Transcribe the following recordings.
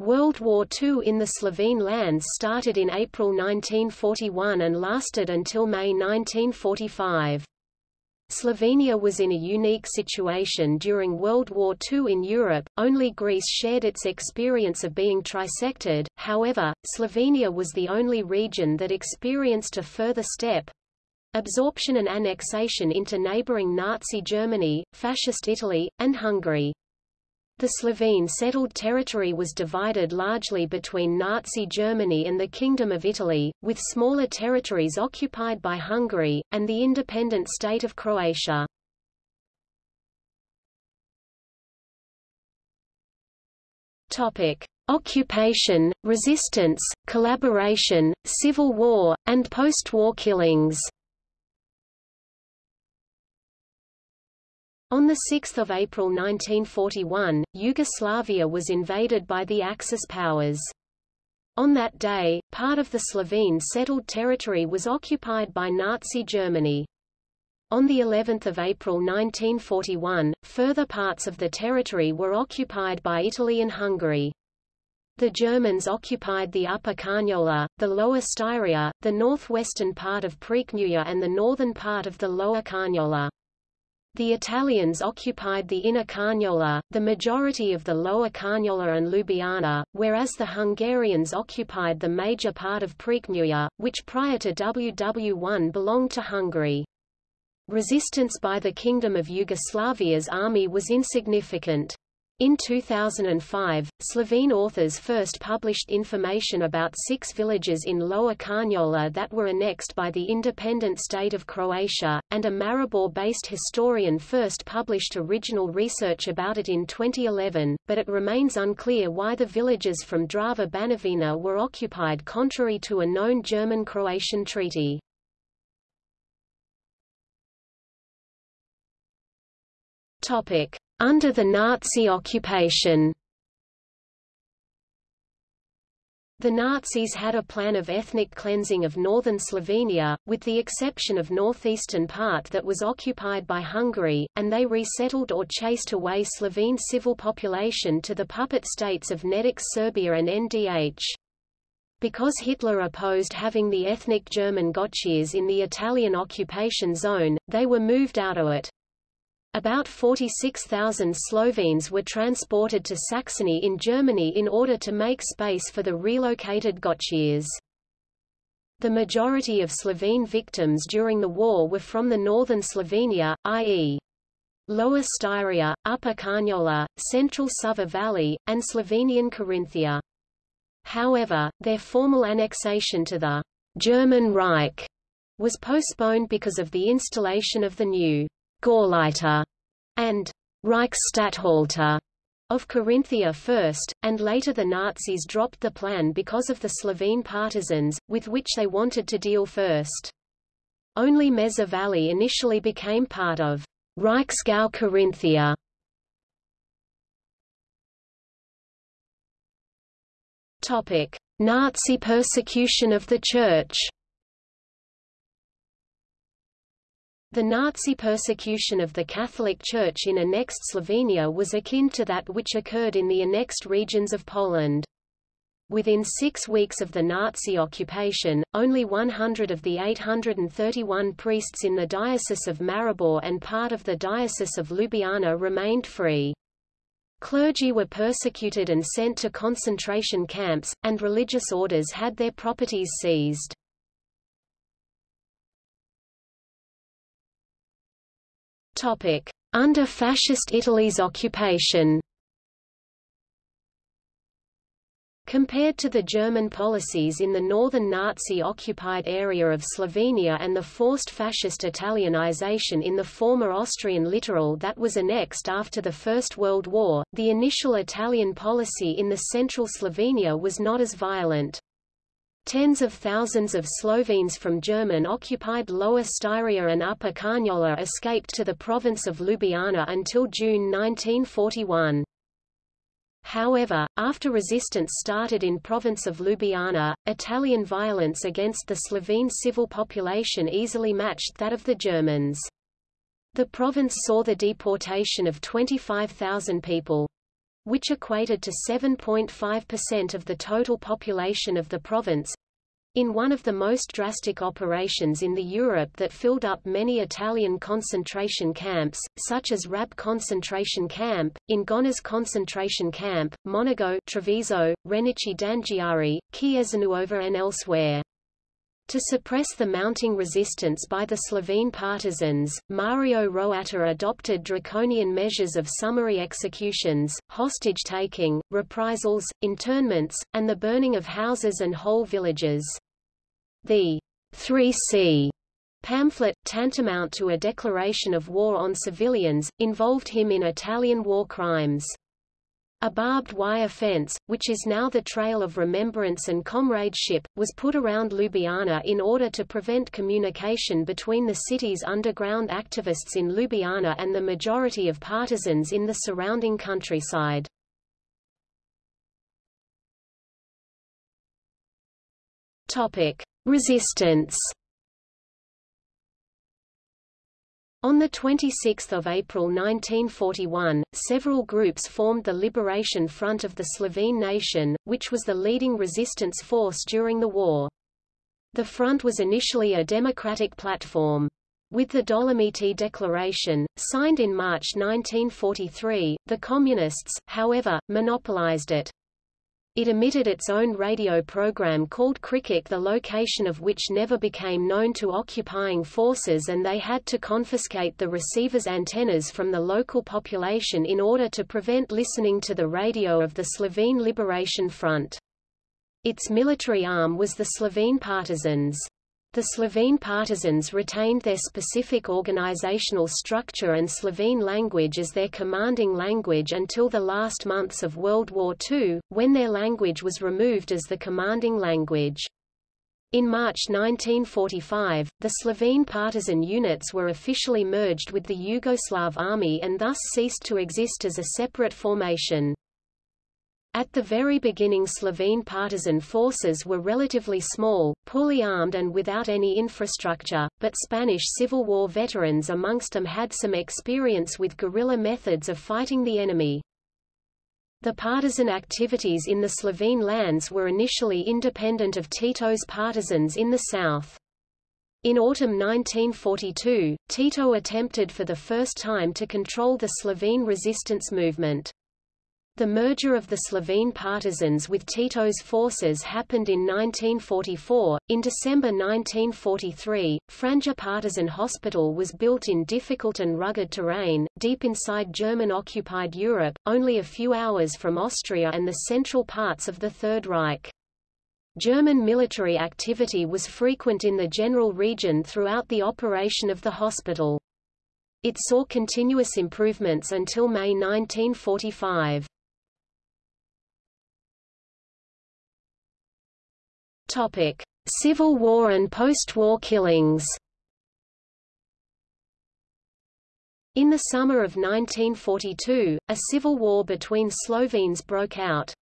World War II in the Slovene lands started in April 1941 and lasted until May 1945. Slovenia was in a unique situation during World War II in Europe, only Greece shared its experience of being trisected, however, Slovenia was the only region that experienced a further step—absorption and annexation into neighboring Nazi Germany, Fascist Italy, and Hungary. The Slovene settled territory was divided largely between Nazi Germany and the Kingdom of Italy, with smaller territories occupied by Hungary, and the independent state of Croatia. Topic. Occupation, resistance, collaboration, civil war, and post-war killings On 6 April 1941, Yugoslavia was invaded by the Axis powers. On that day, part of the Slovene settled territory was occupied by Nazi Germany. On the 11th of April 1941, further parts of the territory were occupied by Italy and Hungary. The Germans occupied the Upper Carniola, the Lower Styria, the northwestern part of Prekmurje and the northern part of the Lower Carniola. The Italians occupied the inner Carniola, the majority of the lower Carniola and Ljubljana, whereas the Hungarians occupied the major part of Prekmurje, which prior to WW1 belonged to Hungary. Resistance by the Kingdom of Yugoslavia's army was insignificant. In 2005, Slovene authors first published information about six villages in Lower Carniola that were annexed by the independent state of Croatia, and a Maribor-based historian first published original research about it in 2011, but it remains unclear why the villages from Drava Banovina were occupied contrary to a known German-Croatian treaty. Topic. Under the Nazi occupation The Nazis had a plan of ethnic cleansing of northern Slovenia, with the exception of northeastern part that was occupied by Hungary, and they resettled or chased away Slovene civil population to the puppet states of Nedic Serbia and NDH. Because Hitler opposed having the ethnic German Gottscheers in the Italian occupation zone, they were moved out of it. About 46,000 Slovenes were transported to Saxony in Germany in order to make space for the relocated Gottscheers. The majority of Slovene victims during the war were from the northern Slovenia, i.e. Lower Styria, Upper Carniola, Central Sava Valley, and Slovenian Carinthia. However, their formal annexation to the German Reich was postponed because of the installation of the new Gauleiter and Reichsstatthalter of Carinthia first, and later the Nazis dropped the plan because of the Slovene partisans, with which they wanted to deal first. Only Meza Valley initially became part of Reichsgau Carinthia. Topic: Nazi persecution of the Church. The Nazi persecution of the Catholic Church in annexed Slovenia was akin to that which occurred in the annexed regions of Poland. Within six weeks of the Nazi occupation, only 100 of the 831 priests in the Diocese of Maribor and part of the Diocese of Ljubljana remained free. Clergy were persecuted and sent to concentration camps, and religious orders had their properties seized. Under Fascist Italy's occupation Compared to the German policies in the northern Nazi-occupied area of Slovenia and the forced fascist Italianization in the former Austrian littoral that was annexed after the First World War, the initial Italian policy in the central Slovenia was not as violent. Tens of thousands of Slovenes from German-occupied Lower Styria and Upper Carniola escaped to the province of Ljubljana until June 1941. However, after resistance started in province of Ljubljana, Italian violence against the Slovene civil population easily matched that of the Germans. The province saw the deportation of 25,000 people. Which equated to 7.5% of the total population of the province, in one of the most drastic operations in the Europe that filled up many Italian concentration camps, such as Rab concentration camp, in Ingonas concentration camp, Monigo Treviso, Renicci d'Anghiari, Chiesanuova and elsewhere. To suppress the mounting resistance by the Slovene partisans, Mario Roatta adopted draconian measures of summary executions, hostage-taking, reprisals, internments, and the burning of houses and whole villages. The 3C pamphlet, tantamount to a declaration of war on civilians, involved him in Italian war crimes. A barbed wire fence, which is now the Trail of Remembrance and Comradeship, was put around Ljubljana in order to prevent communication between the city's underground activists in Ljubljana and the majority of partisans in the surrounding countryside. Resistance On 26 April 1941, several groups formed the Liberation Front of the Slovene nation, which was the leading resistance force during the war. The front was initially a democratic platform. With the Dolomiti Declaration, signed in March 1943, the Communists, however, monopolized it. It emitted its own radio program called Kričač the location of which never became known to occupying forces and they had to confiscate the receiver's antennas from the local population in order to prevent listening to the radio of the Slovene Liberation Front. Its military arm was the Slovene Partisans. The Slovene partisans retained their specific organizational structure and Slovene language as their commanding language until the last months of World War II, when their language was removed as the commanding language. In March 1945, the Slovene partisan units were officially merged with the Yugoslav army and thus ceased to exist as a separate formation. At the very beginning Slovene partisan forces were relatively small, poorly armed and without any infrastructure, but Spanish Civil War veterans amongst them had some experience with guerrilla methods of fighting the enemy. The partisan activities in the Slovene lands were initially independent of Tito's partisans in the south. In autumn 1942, Tito attempted for the first time to control the Slovene resistance movement. The merger of the Slovene partisans with Tito's forces happened in 1944. In December 1943, Franja Partisan Hospital was built in difficult and rugged terrain, deep inside German-occupied Europe, only a few hours from Austria and the central parts of the Third Reich. German military activity was frequent in the general region throughout the operation of the hospital. It saw continuous improvements until May 1945. Topic: Civil War and post-war killings. In the summer of 1942, a civil war between Slovenes broke out.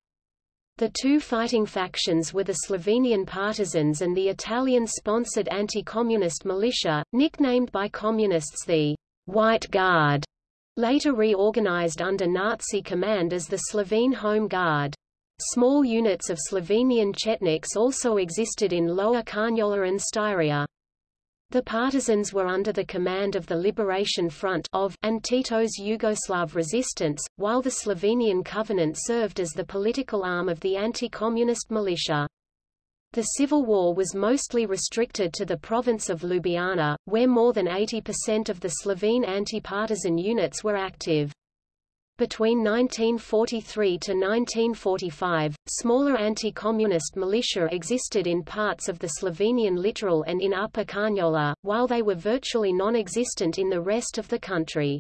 The two fighting factions were the Slovenian partisans and the Italian-sponsored anti-communist militia, nicknamed by communists the White Guard, later reorganized under Nazi command as the Slovene Home Guard. Small units of Slovenian Chetniks also existed in Lower Carniola and Styria. The partisans were under the command of the Liberation Front of, and Tito's Yugoslav resistance, while the Slovenian Covenant served as the political arm of the anti-communist militia. The civil war was mostly restricted to the province of Ljubljana, where more than 80% of the Slovene anti-partisan units were active. Between 1943 to 1945, smaller anti-communist militia existed in parts of the Slovenian littoral and in Upper Carniola, while they were virtually non-existent in the rest of the country.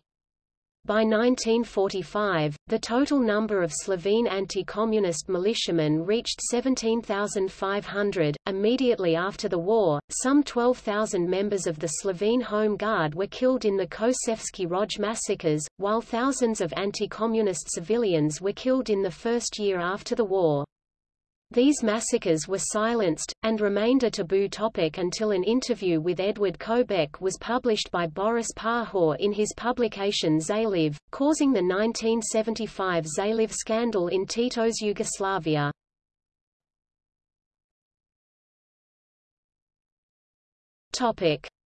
By 1945, the total number of Slovene anti-communist militiamen reached 17,500. Immediately after the war, some 12,000 members of the Slovene Home Guard were killed in the Kočevski Rog massacres, while thousands of anti-communist civilians were killed in the first year after the war. These massacres were silenced, and remained a taboo topic until an interview with Edvard Kocbek was published by Boris Pahor in his publication Zaliv, causing the 1975 Zaliv scandal in Tito's Yugoslavia.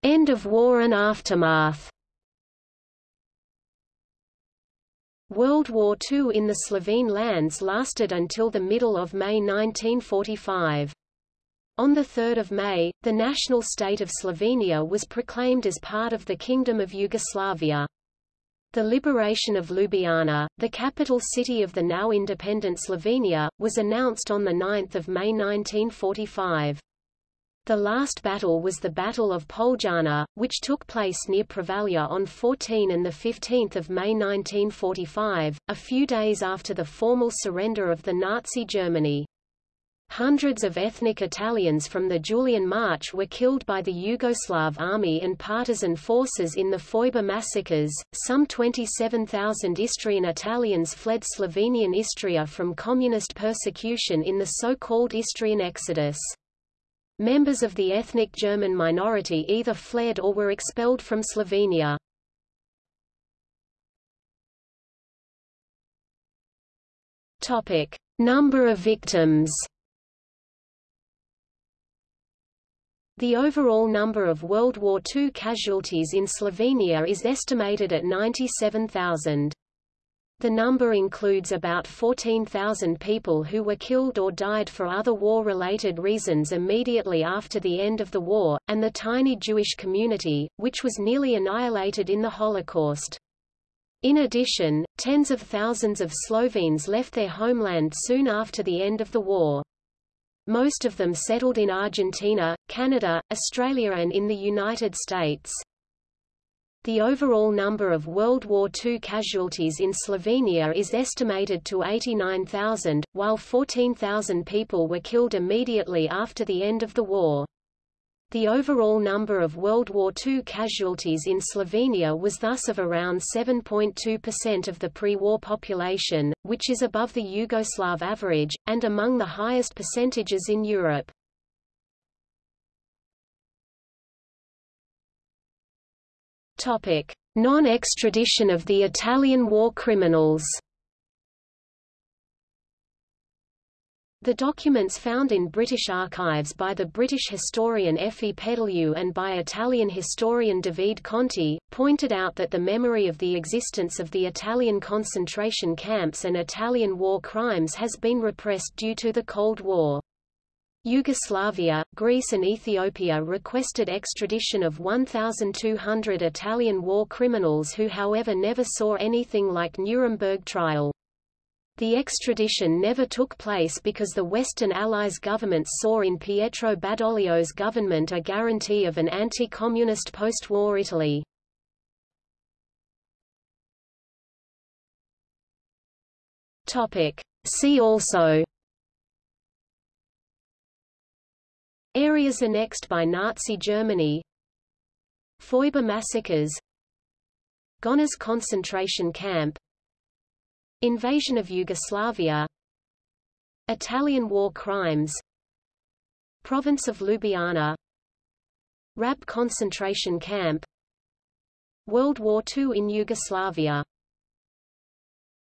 End of war and aftermath World War II in the Slovene lands lasted until the middle of May 1945. On 3 May, the national state of Slovenia was proclaimed as part of the Kingdom of Yugoslavia. The liberation of Ljubljana, the capital city of the now independent Slovenia, was announced on 9 May 1945. The last battle was the Battle of Poljana, which took place near Prevalja on 14 and 15 May 1945, a few days after the formal surrender of the Nazi Germany. Hundreds of ethnic Italians from the Julian March were killed by the Yugoslav army and partisan forces in the Foibe massacres. Some 27,000 Istrian Italians fled Slovenian Istria from communist persecution in the so-called Istrian Exodus. Members of the ethnic German minority either fled or were expelled from Slovenia. Topic: Number of victims. The overall number of World War II casualties in Slovenia is estimated at 97,000. The number includes about 14,000 people who were killed or died for other war-related reasons immediately after the end of the war, and the tiny Jewish community, which was nearly annihilated in the Holocaust. In addition, tens of thousands of Slovenes left their homeland soon after the end of the war. Most of them settled in Argentina, Canada, Australia and in the United States. The overall number of World War II casualties in Slovenia is estimated to 89,000, while 14,000 people were killed immediately after the end of the war. The overall number of World War II casualties in Slovenia was thus of around 7.2% of the pre-war population, which is above the Yugoslav average, and among the highest percentages in Europe. Non-extradition of the Italian war criminals. The documents found in British archives by the British historian F. E. Pedaliu and by Italian historian Davide Conti, pointed out that the memory of the existence of the Italian concentration camps and Italian war crimes has been repressed due to the Cold War. Yugoslavia, Greece and Ethiopia requested extradition of 1,200 Italian war criminals who however never saw anything like Nuremberg trial. The extradition never took place because the Western Allies governments saw in Pietro Badoglio's government a guarantee of an anti-communist post-war Italy. See also Areas annexed by Nazi Germany. Foibe massacres. Gonars concentration camp. Invasion of Yugoslavia. Italian war crimes. Province of Ljubljana. Rab concentration camp. World War II in Yugoslavia